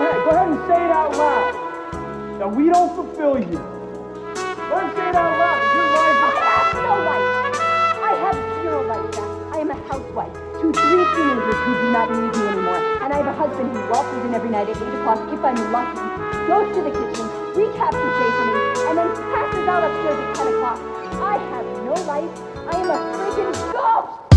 ahead. Go ahead and say it out loud. That we don't fulfill you. Go ahead and say it out loud. Your life I have no life. I have zero life, Jack. I am a housewife to three teenagers who do not need me anymore. And I have a husband who waltzes in every night at 8 o'clock if I'm lucky, goes to the kitchen, recaps the day for me, and then passes out upstairs at 10 o'clock. I have no life. I am a freaking ghost!